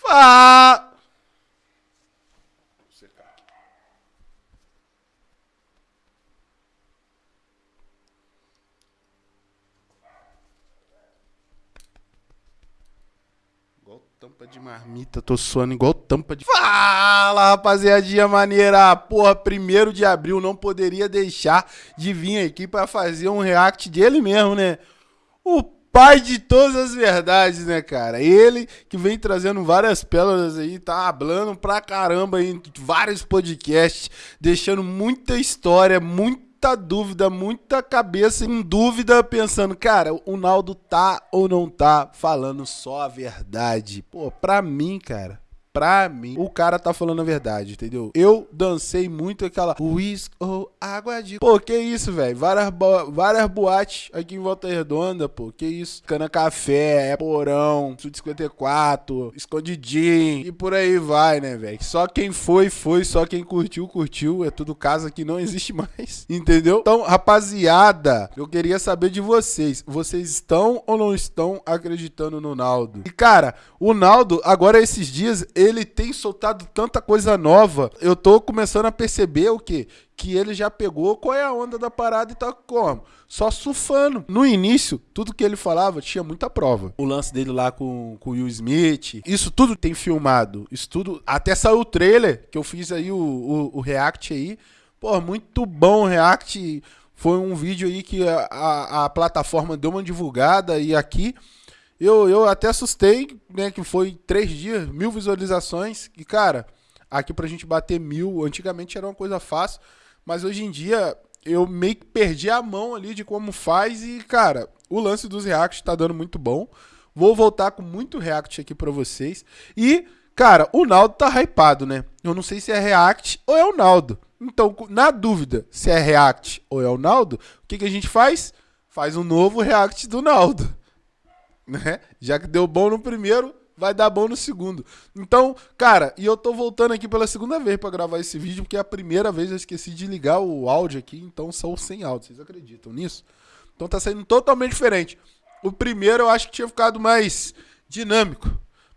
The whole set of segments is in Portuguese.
Fala! Igual tampa de marmita, tô suando igual tampa de. Fala, rapaziadinha maneira! Porra, primeiro de abril não poderia deixar de vir aqui pra fazer um react dele mesmo, né? O pai de todas as verdades, né, cara? Ele que vem trazendo várias pérolas aí, tá hablando pra caramba em vários podcasts, deixando muita história, muita dúvida, muita cabeça em dúvida, pensando, cara, o Naldo tá ou não tá falando só a verdade? Pô, pra mim, cara, pra mim, o cara tá falando a verdade, entendeu? Eu dancei muito aquela whisky ou água de... Pô, que isso, velho? Várias, bo- várias boates aqui em Volta Redonda, pô, que isso? Cana Café, é Porão, Sul 54, Escondidinho e por aí vai, né, velho? Só quem foi, foi, só quem curtiu, curtiu. É tudo casa que não existe mais, entendeu? Então, rapaziada, eu queria saber de vocês. Vocês estão ou não estão acreditando no Naldo? E, cara, o Naldo, agora esses dias, ele tem soltado tanta coisa nova. Eu tô começando a perceber o quê? Que ele já pegou qual é a onda da parada e tá como? Só surfando. No início, tudo que ele falava tinha muita prova. O lance dele lá com, com o Will Smith, isso tudo tem filmado. Isso tudo. Até saiu o trailer, que eu fiz aí o, o, o React aí. Pô, muito bom o React. Foi um vídeo aí que a, a, a plataforma deu uma divulgada e aqui. Eu, eu até assustei, né? Que foi três dias, mil visualizações. E, cara, aqui pra gente bater mil, antigamente era uma coisa fácil. Mas hoje em dia eu meio que perdi a mão ali de como faz. E, cara, o lance dos reacts tá dando muito bom. Vou voltar com muito react aqui pra vocês. E, cara, o Naldo tá hypado, né? Eu não sei se é react ou é o Naldo. Então, na dúvida se é react ou é o Naldo, o que, que a gente faz? Faz um novo react do Naldo né? Já que deu bom no primeiro, vai dar bom no segundo. Então, cara, e eu tô voltando aqui pela segunda vez pra gravar esse vídeo, porque é a primeira vez eu esqueci de ligar o áudio aqui, então são sem áudio. Vocês acreditam nisso? Então tá saindo totalmente diferente. O primeiro eu acho que tinha ficado mais dinâmico,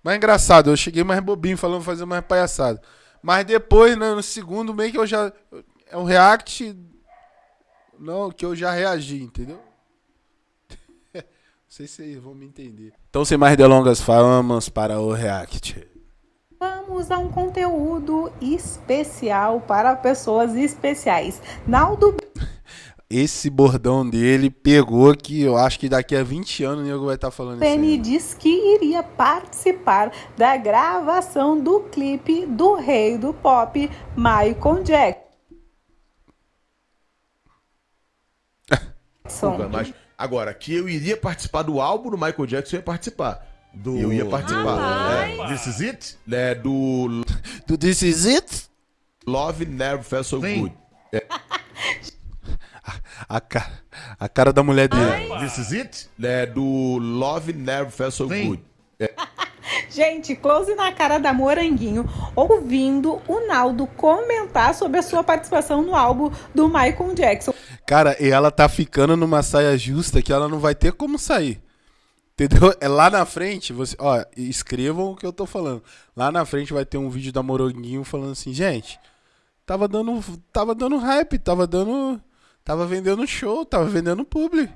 mais engraçado. Eu cheguei mais bobinho falando fazer mais palhaçada. Mas depois, né, no segundo, meio que eu já. É um react. Não, que eu já reagi, entendeu? Não sei se vocês vão me entender. Então, sem mais delongas, vamos para o React. Vamos a um conteúdo especial para pessoas especiais. Naldo Esse bordão dele pegou que eu acho que daqui a 20 anos o nego vai estar falando isso. Penny diz que iria participar da gravação do clipe do rei do pop, Michael Jackson. Desculpa, mas agora, que eu iria participar do álbum do Michael Jackson, eu ia participar. Do... Eu ia participar. É, This Is It, né, do Do This Is It? Love Never Felt So Sim. Good. A, ca... a cara da mulher dele. This Is It, né, do Love Never Felt So Sim. Good. Gente, close na cara da Moranguinho, ouvindo o Naldo comentar sobre a sua participação no álbum do Michael Jackson. Cara, e ela tá ficando numa saia justa que ela não vai ter como sair. Entendeu? É lá na frente, você, ó, escrevam o que eu tô falando. Lá na frente vai ter um vídeo da Moranguinho falando assim, gente, tava dando, tava dando hype, tava dando, tava vendendo show, tava vendendo publi.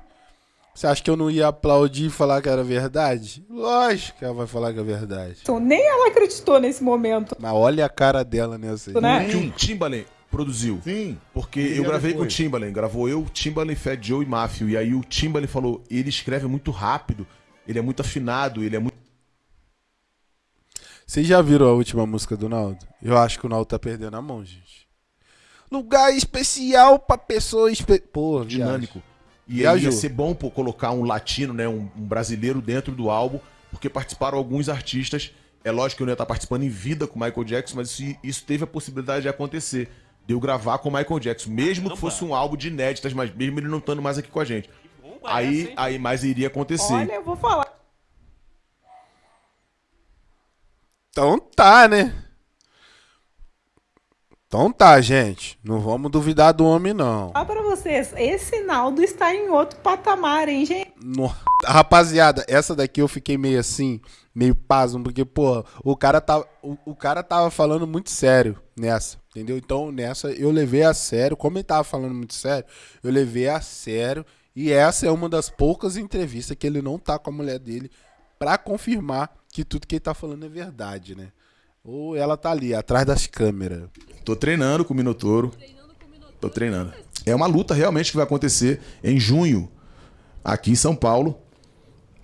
Você acha que eu não ia aplaudir e falar que era verdade? Lógico que ela vai falar que é verdade. Nem ela acreditou nesse momento, Mas olha a cara dela nessa né? Que o Timbaland produziu. Sim. Porque eu gravei com o. Timbaland, gravou eu, Timbaland, Fat Joe e Mafio. E aí o Timbaland falou, ele escreve muito rápido, ele é muito afinado, ele é muito... Vocês já viram a última música do Naldo? Eu acho que o Naldo tá perdendo a mão, gente. Lugar especial pra pessoa espe... Pô, dinâmico. E Viajou. ia ser bom pô, colocar um latino, né, um, um brasileiro dentro do álbum, porque participaram alguns artistas. É lógico que eu não ia estar participando em vida com o Michael Jackson, mas isso, isso teve a possibilidade de acontecer. De eu gravar com o Michael Jackson, mesmo que fosse um álbum de inéditas, mas mesmo ele não estando mais aqui com a gente. Aí, aí mais iria acontecer. Olha, eu vou falar. Então tá, né? Então tá, gente. Não vamos duvidar do homem, não. Ó pra vocês, esse Naldo está em outro patamar, hein, gente? No- Rapaziada, essa daqui eu fiquei meio assim, meio pasmo, porque, pô, o cara tava, o, o cara tava falando muito sério nessa, entendeu? Então, nessa eu levei a sério, como ele tava falando muito sério, eu levei a sério, e essa é uma das poucas entrevistas que ele não tá com a mulher dele pra confirmar que tudo que ele tá falando é verdade, né? Ou ela tá ali, atrás das câmeras. Tô treinando com o Minotouro. Tô treinando. É uma luta realmente que vai acontecer em junho, aqui em São Paulo.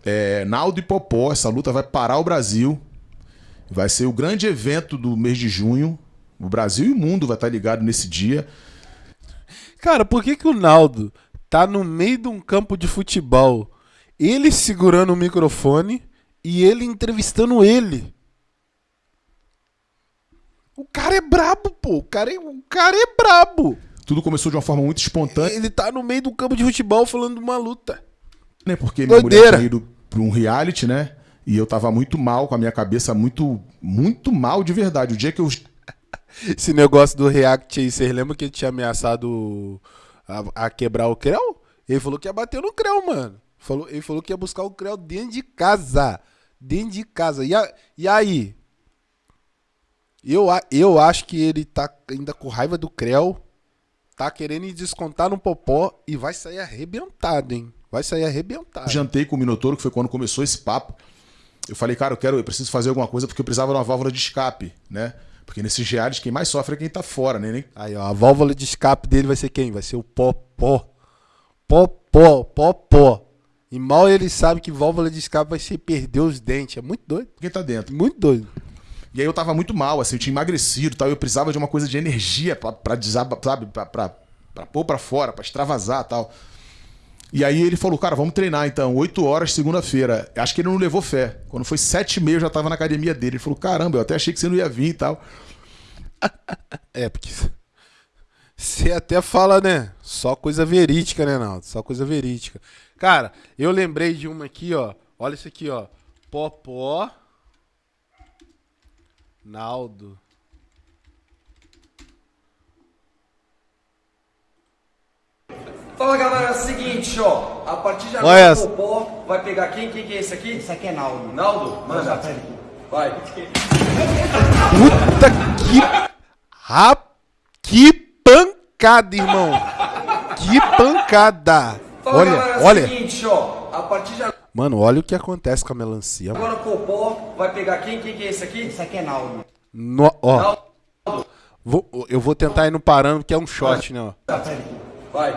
É, Naldo e Popó, essa luta vai parar o Brasil. Vai ser o grande evento do mês de junho. O Brasil e o mundo vai estar ligado nesse dia. Cara, por que, que o Naldo tá no meio de um campo de futebol, ele segurando o microfone e ele entrevistando ele? O cara é brabo, pô. O cara é, o cara é brabo. Tudo começou de uma forma muito espontânea, Ele tá no meio do campo de futebol falando de uma luta. né? Porque minha Doideira. mulher tinha ido pra um reality, né? E eu tava muito mal, com a minha cabeça muito, muito mal de verdade. O dia que eu Esse negócio do React aí, vocês lembram que ele tinha ameaçado a, a quebrar o Creu? Ele falou que ia bater no Creu, mano. Falou, ele falou que ia buscar o Creu dentro de casa. Dentro de casa. E, a- e aí? Eu, eu acho que ele tá ainda com raiva do Creu. Tá querendo descontar no Popó e vai sair arrebentado, hein? Vai sair arrebentado. jantei com o Minotouro, que foi quando começou esse papo. Eu falei, cara, eu quero, eu preciso fazer alguma coisa porque eu precisava de uma válvula de escape, né? Porque nesses reais quem mais sofre é quem tá fora, né? Nem- Aí, ó, a válvula de escape dele vai ser quem? Vai ser o Popó. Popó, Popó. E mal ele sabe que válvula de escape vai ser perder os dentes. É muito doido. Quem tá dentro. Muito doido. E aí eu tava muito mal, assim, eu tinha emagrecido e tal. e Eu precisava de uma coisa de energia pra, pra desaba, sabe? Pra, pra, pra pôr pra fora, pra extravasar e tal. E aí ele falou, cara, vamos treinar então, 8 horas, segunda-feira. Acho que ele não levou fé. Quando foi 7 e meia, eu já tava na academia dele. Ele falou, caramba, eu até achei que você não ia vir e tal. É, porque você até fala, né? Só coisa verídica, né, Naldo? Só coisa verídica. Cara, eu lembrei de uma aqui, ó. Olha isso aqui, ó. Popó. Naldo. Fala galera, é o seguinte, ó. A partir de Olha agora o Popó vai pegar quem? Quem que é esse aqui? Esse aqui é Naldo. Naldo? Manda. Vai. Puta que. Ra... Que pancada, irmão. Que pancada. Fala Olha, galera, é o olha. seguinte, ó. A partir de Mano, olha o que acontece com a melancia. agora o Popó vai pegar quem? Quem que é esse aqui? Esse aqui é Naldo. No- ó, Naldo. vou- eu vou tentar ir no parâmetro, que é um shot, né? Ó. Vai.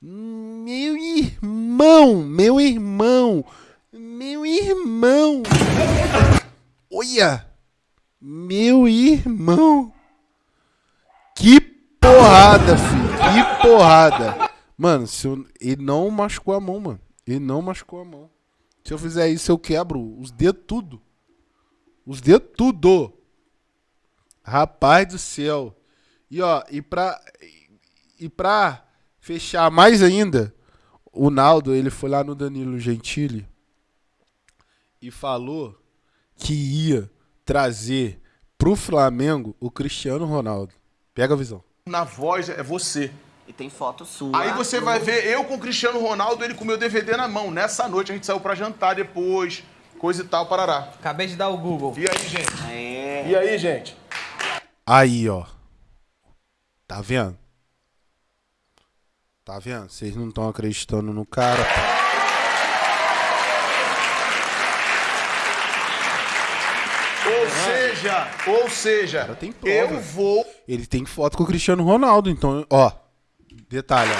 Meu irmão, meu irmão, meu irmão. Olha, meu irmão. Que porrada, filho, que porrada. Mano, se eu- ele não machucou a mão, mano. Ele não machucou a mão. Se eu fizer isso, eu quebro os dedos tudo. Os dedos tudo. Rapaz do céu. E ó, e pra, e pra fechar mais ainda, o Naldo, ele foi lá no Danilo Gentili e falou que ia trazer pro Flamengo o Cristiano Ronaldo. Pega a visão. Na voz é você. E tem foto sua. Aí você vai ver eu com o Cristiano Ronaldo, ele com o meu DVD na mão. Nessa noite a gente saiu pra jantar depois, coisa e tal, parará. Acabei de dar o Google. E aí, gente? É. E aí, gente? Aí, ó. Tá vendo? Tá vendo? Vocês não estão acreditando no cara. Ou seja, ou seja, cara tem prova. eu vou Ele tem foto com o Cristiano Ronaldo, então, ó. Detalhe,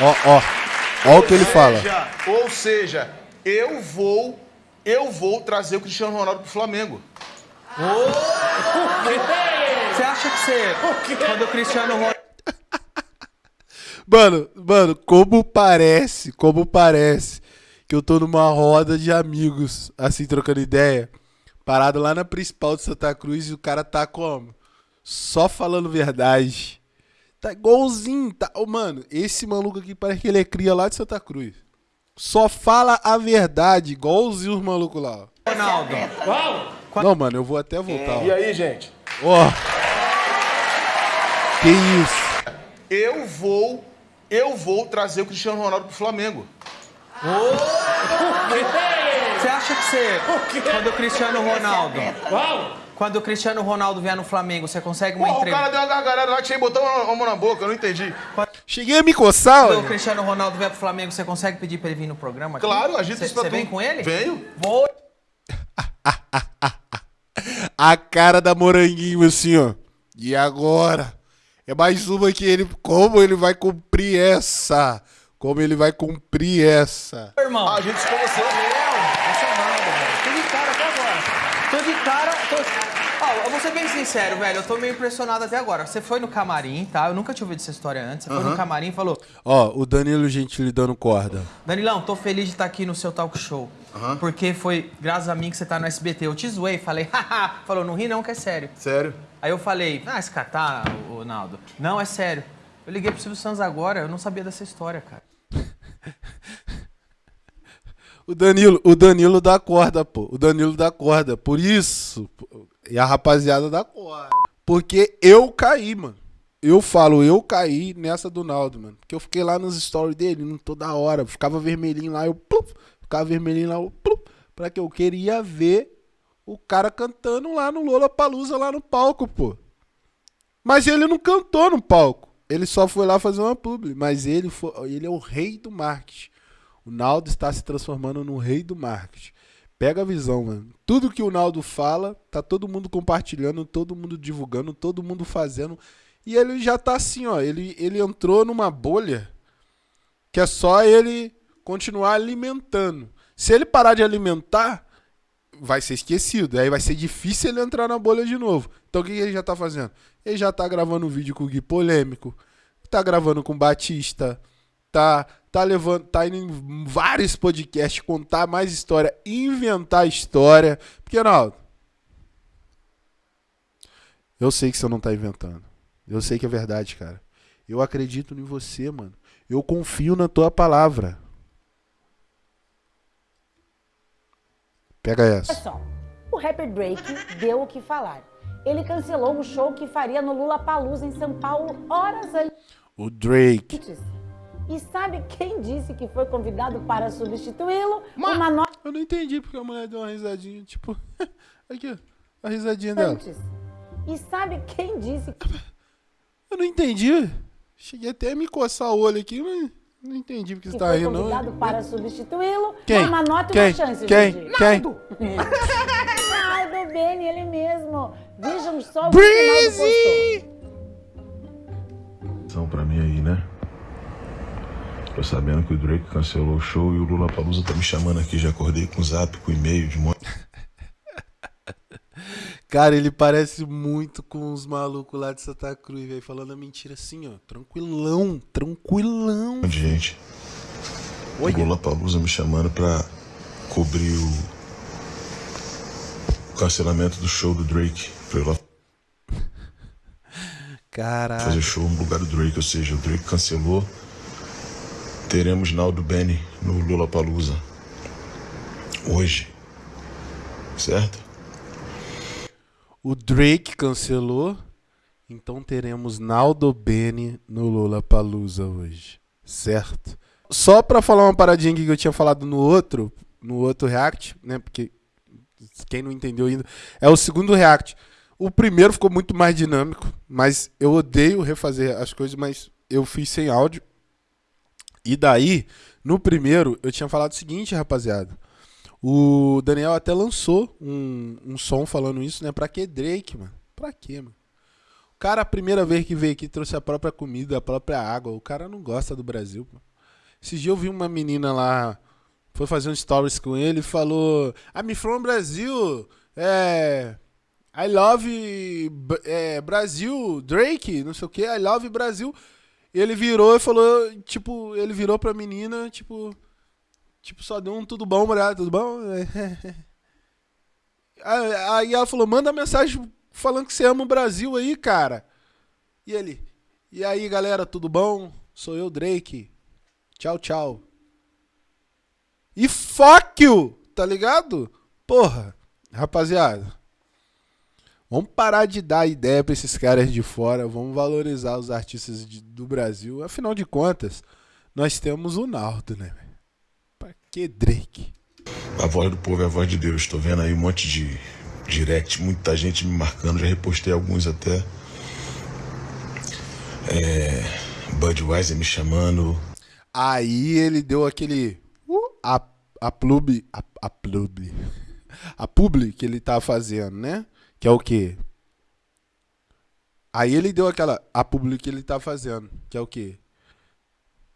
ó. Ó, ó. Ó o que ele fala. seja, ou seja, eu vou, eu vou trazer o Cristiano Ronaldo pro Flamengo. Você acha que você, quando o Cristiano Ronaldo Mano, mano, como parece, como parece que eu tô numa roda de amigos, assim, trocando ideia, parado lá na principal de Santa Cruz e o cara tá como? Só falando verdade. Tá igualzinho, tá? Ô, mano, esse maluco aqui parece que ele é cria lá de Santa Cruz. Só fala a verdade, igualzinho os malucos lá. ó. Não, mano, eu vou até voltar. E aí, gente? Ó. Que isso? Eu vou, eu vou trazer o Cristiano Ronaldo pro Flamengo. Você acha que você, quando o Cristiano Ronaldo, quando o Cristiano Ronaldo vier no Flamengo, você consegue uma Pô, o entrevista? cara deu uma gargalhada lá que você botou uma mão na boca, eu não entendi. Cheguei a me coçar, Quando o. Cristiano Ronaldo vier pro Flamengo, você consegue pedir pra ele vir no programa? aqui? Claro, a gente Você isso pra você vem com ele? Venho. Vou. A cara da moranguinho assim, ó. E agora? É mais uma que ele. Como ele vai cumprir essa? Como ele vai cumprir essa? Irmão. A gente se conheceu. Tô de cara até agora. Tô de cara. Tô... Ó, eu vou ser bem sincero, velho. Eu tô meio impressionado até agora. Você foi no camarim, tá? Eu nunca tinha ouvido essa história antes. Você foi no camarim e falou: Ó, o Danilo Gentili dando corda. Danilão, tô feliz de estar aqui no seu talk show. Porque foi graças a mim que você tá no SBT. Eu te zoei, falei, haha. Falou, não ri não, que é sério. Sério? Aí eu falei, ah, esse cara tá, Naldo. Não, é sério. Eu liguei pro Silvio Santos agora, eu não sabia dessa história, cara. O Danilo, o Danilo dá corda, pô. O Danilo dá corda. Por isso. E a rapaziada dá corda. Porque eu caí, mano. Eu falo, eu caí nessa do Naldo, mano. Porque eu fiquei lá nos stories dele, não toda hora. Ficava vermelhinho lá, eu pluf, Ficava vermelhinho lá, eu Pra que eu queria ver o cara cantando lá no Lola Palusa, lá no palco, pô. Mas ele não cantou no palco. Ele só foi lá fazer uma publi. Mas ele, foi, ele é o rei do marketing. O Naldo está se transformando no rei do marketing. Pega a visão, mano. Tudo que o Naldo fala, tá todo mundo compartilhando, todo mundo divulgando, todo mundo fazendo. E ele já tá assim, ó. Ele, ele entrou numa bolha que é só ele continuar alimentando. Se ele parar de alimentar, vai ser esquecido. Aí vai ser difícil ele entrar na bolha de novo. Então o que ele já tá fazendo? Ele já tá gravando um vídeo com o Gui Polêmico, tá gravando com o Batista, tá, tá levando, tá indo em vários podcasts contar mais história, inventar história. Porque, Ronaldo, eu sei que você não tá inventando. Eu sei que é verdade, cara. Eu acredito em você, mano. Eu confio na tua palavra. Pega Olha essa. só, o rapper Drake deu o que falar. Ele cancelou o show que faria no Lula Palusa em São Paulo horas O Drake. antes. E sabe quem disse que foi convidado para substituí-lo? Uma noite Eu não entendi porque a mulher deu uma risadinha, tipo. Aqui, ó. A risadinha dela. antes. E sabe quem disse que Eu não entendi. Cheguei até a me coçar o olho aqui, mas não entendi porque você tá foi rindo, não. para substituí-lo? Quem? Uma nota Quem? uma chance, Quem? Gigi. Quem? Naldo Beni, ele mesmo. Vejam só o que o Naldo Breezy! postou. São pra mim aí, né? Tô sabendo que o Drake cancelou o show e o Lula Palusa tá me chamando aqui. Já acordei com zap, com e-mail de monte Cara, ele parece muito com os malucos lá de Santa Cruz, velho. Falando a mentira assim, ó. Tranquilão, tranquilão. de gente. O Olha. Lula Palusa me chamando pra cobrir o... o cancelamento do show do Drake. Pra eu lá Caralho. fazer show no lugar do Drake. Ou seja, o Drake cancelou. Teremos Naldo Benny no Lula Palusa. Hoje. Certo? O Drake cancelou. Então teremos Naldo Bene no Lola Palusa hoje. Certo? Só pra falar uma paradinha que eu tinha falado no outro, no outro react, né? Porque quem não entendeu ainda, é o segundo react. O primeiro ficou muito mais dinâmico, mas eu odeio refazer as coisas, mas eu fiz sem áudio. E daí, no primeiro, eu tinha falado o seguinte, rapaziada. O Daniel até lançou um, um som falando isso, né? Pra que Drake, mano? Pra quê, mano? O cara, a primeira vez que veio aqui, trouxe a própria comida, a própria água. O cara não gosta do Brasil, pô. Esses dias eu vi uma menina lá, foi fazer um stories com ele e falou: I'm from Brasil, é. I love é, Brasil, Drake, não sei o que, I love Brasil. Ele virou e falou, tipo, ele virou pra menina, tipo, tipo, só deu um tudo bom, mulher, tudo bom? Aí ela falou, manda mensagem falando que você ama o Brasil aí, cara. E ele, e aí, galera, tudo bom? Sou eu, Drake. Tchau, tchau. E fuck you, tá ligado? Porra, rapaziada. Vamos parar de dar ideia pra esses caras de fora. Vamos valorizar os artistas de- do Brasil. Afinal de contas, nós temos o Naldo, né? Que Drake? A voz do povo é a voz de Deus. Tô vendo aí um monte de direct, muita gente me marcando, já repostei alguns até. É, Budweiser me chamando. Aí ele deu aquele. Uh, a, a plub. A, a plub. A publi que ele tá fazendo, né? Que é o quê? Aí ele deu aquela. A publi que ele tá fazendo. Que é o quê?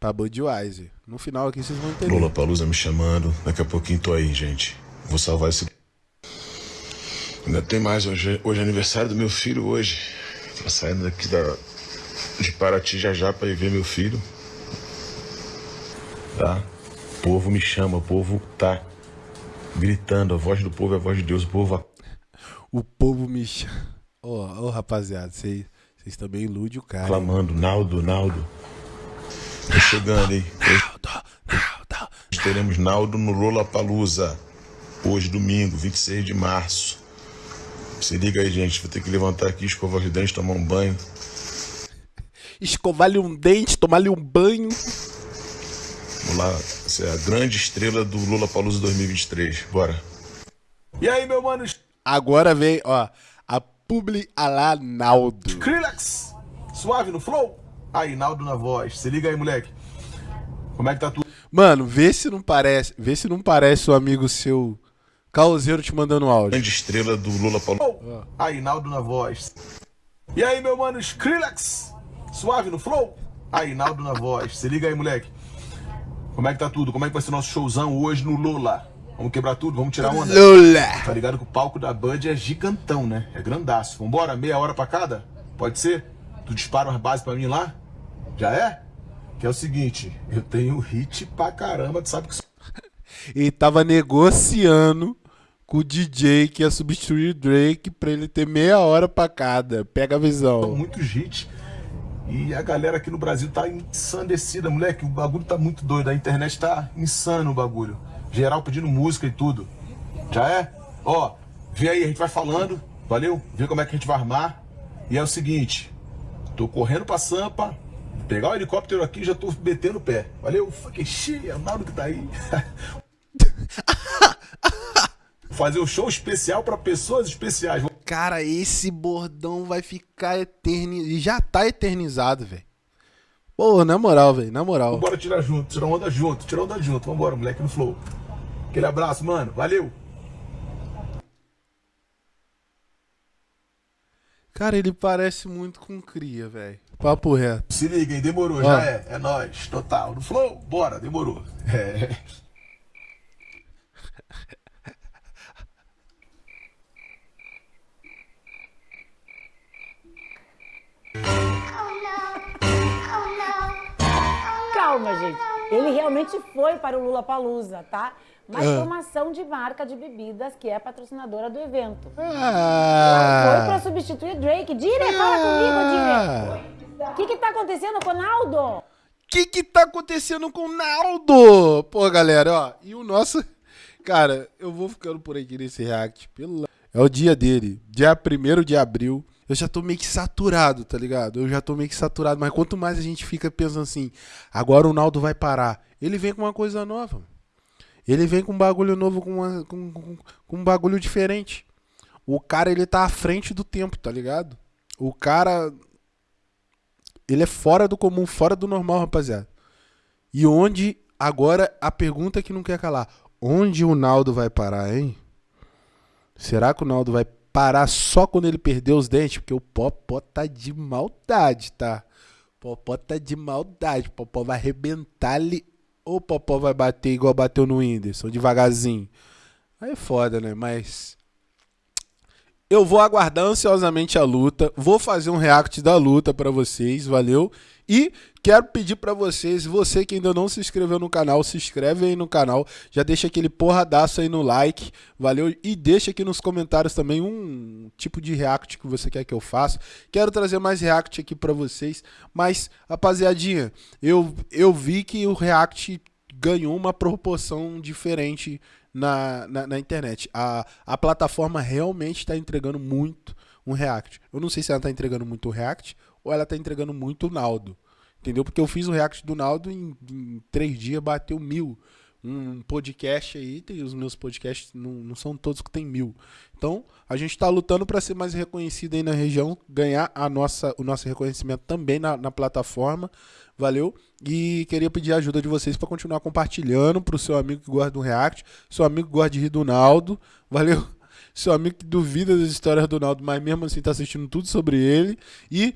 Pra Budweiser. No final aqui vocês vão entender. Lula Palusa me chamando. Daqui a pouquinho tô aí, gente. Vou salvar esse. Ainda tem mais. Hoje, hoje é aniversário do meu filho hoje. Tô saindo daqui da, de Paraty já já pra ir ver meu filho. Tá? O povo me chama, o povo tá gritando. A voz do povo é a voz de Deus. O povo O povo me chama. Ô, ô, rapaziada, vocês também iludem o cara. clamando. Naldo, Naldo. Tô chegando, hein? Hoje Naldo, Naldo. teremos Naldo no Lola Palusa. Hoje, domingo, 26 de março. Se liga aí, gente. Vou ter que levantar aqui, escovar os dentes, tomar um banho. Escovar-lhe um dente, tomar-lhe um banho. Vamos lá. Essa é a grande estrela do Lola Palusa 2023. Bora. E aí, meu mano? Agora vem, ó, a publi a lá Naldo. Skrillex. Suave no flow. Aí, Naldo na voz. Se liga aí, moleque. Como é que tá tudo? Mano, vê se não parece, vê se não parece o amigo seu Causeiro te mandando áudio. Grande estrela do Lola Palusa. Aí, Naldo na voz. E aí, meu mano? Skrillex. Suave no flow. Aí, Naldo na voz. Se liga aí, moleque. Como é que tá tudo? Como é que vai ser nosso showzão hoje no Lola? Vamos quebrar tudo? Vamos tirar onda? Lula. Tá ligado que o palco da Bud é gigantão, né? É grandaço. Vambora? Meia hora pra cada? Pode ser? Tu dispara umas bases pra mim lá? Já é? Que é o seguinte, eu tenho hit pra caramba, tu sabe que Ele tava negociando com o DJ que ia substituir o Drake pra ele ter meia hora pra cada. Pega a são visão. muitos hits. E a galera aqui no Brasil tá ensandecida, moleque. O bagulho tá muito doido. A internet tá insano o bagulho. Geral pedindo música e tudo. Já é? Ó, vê aí, a gente vai falando, valeu? Vê como é que a gente vai armar. E é o seguinte, tô correndo pra Sampa, pegar o helicóptero aqui já tô metendo o pé. Valeu? Fucking shit, é o Naldo que tá aí. Fazer um show especial pra pessoas especiais. Cara, esse bordão vai ficar eternizado. E já tá eternizado, velho. Pô, na moral, velho, na moral. Vambora tirar junto, tirar onda junto, tirar onda junto. Vambora, moleque no flow. Aquele abraço, mano. Valeu! Cara, ele parece muito com cria, velho. Papo reto. Se liga, hein? Demorou, já é. É nóis. Total. No flow, bora, demorou. É. Calma, gente. Ele realmente foi para o Lula Palusa, tá? Mas Ah. foi uma ação de marca de bebidas que é patrocinadora do evento. Foi Ah, para substituir Drake. Dire, fala comigo, Dire. O que que tá acontecendo com o Naldo? que que tá acontecendo com o Naldo? Pô, galera, ó, e o nosso... Cara, eu vou ficando por aqui nesse react, pelo... É o dia dele, dia 1 de abril. Eu já tô meio que saturado, tá ligado? Eu já tô meio que saturado, mas quanto mais a gente fica pensando assim, agora o Naldo vai parar. Ele vem com uma coisa nova. Ele vem com um bagulho novo, com, uma- com, com, com um bagulho diferente. O cara, ele tá à frente do tempo, tá ligado? O cara, ele é fora do comum, fora do normal, rapaziada. E onde, agora, a pergunta que não quer calar. Onde o Naldo vai parar, hein? Será que o Naldo vai parar só quando ele perder os dentes? Porque o Popó tá de maldade, tá? Popó tá de maldade. Popó vai arrebentar ali. Ou Popó vai bater igual bateu no Whindersson, devagarzinho. Aí é foda, né? Mas... Eu vou aguardar ansiosamente a luta. Vou fazer um react da luta pra vocês, valeu? E quero pedir pra vocês, você que ainda não se inscreveu no canal, se inscreve aí no canal, já deixa aquele porradaço aí no like, valeu? E deixa aqui nos comentários também um tipo de react que você quer que eu faça. Quero trazer mais react aqui pra vocês, mas rapaziadinha, eu eu vi que o react ganhou uma proporção diferente na, na, na internet. A, a plataforma realmente está entregando muito, um react. Eu não sei se ela tá entregando muito react ou ela tá entregando muito Naldo. Entendeu? Porque eu fiz o react do Naldo em, em três dias, bateu mil. Um podcast aí, tem os meus podcasts, não, não são todos que tem mil. Então, a gente está lutando para ser mais reconhecido aí na região, ganhar a nossa, o nosso reconhecimento também na, na plataforma. Valeu? E queria pedir a ajuda de vocês para continuar compartilhando para o seu amigo que gosta do React, seu amigo que gosta de rir do Naldo. Valeu? Seu amigo que duvida das histórias do Naldo, mas mesmo assim está assistindo tudo sobre ele. E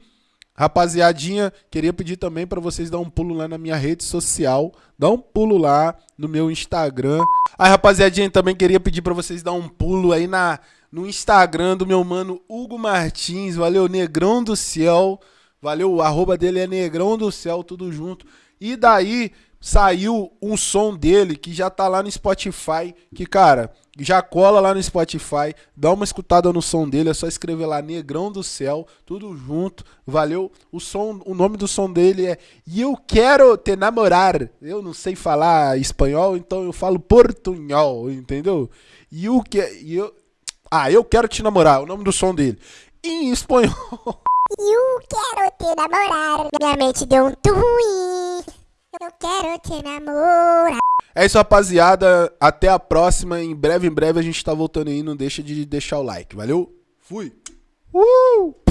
Rapaziadinha, queria pedir também para vocês dar um pulo lá na minha rede social, dá um pulo lá no meu Instagram. Aí, rapaziadinha, também queria pedir para vocês dar um pulo aí na no Instagram do meu mano Hugo Martins, valeu, Negrão do Céu. Valeu, o arroba dele é Negrão do Céu, tudo junto. E daí saiu um som dele que já tá lá no Spotify, que cara, já cola lá no Spotify, dá uma escutada no som dele, é só escrever lá Negrão do Céu, tudo junto. Valeu. O som, o nome do som dele é Eu quero te namorar. Eu não sei falar espanhol, então eu falo portunhol, entendeu? E o que eu Ah, eu quero te namorar, o nome do som dele. Em espanhol. Eu quero te namorar. Minha mente deu um twin. Eu quero te namorar. É isso, rapaziada. Até a próxima. Em breve, em breve a gente tá voltando aí. Não deixa de deixar o like. Valeu? Fui. Uh!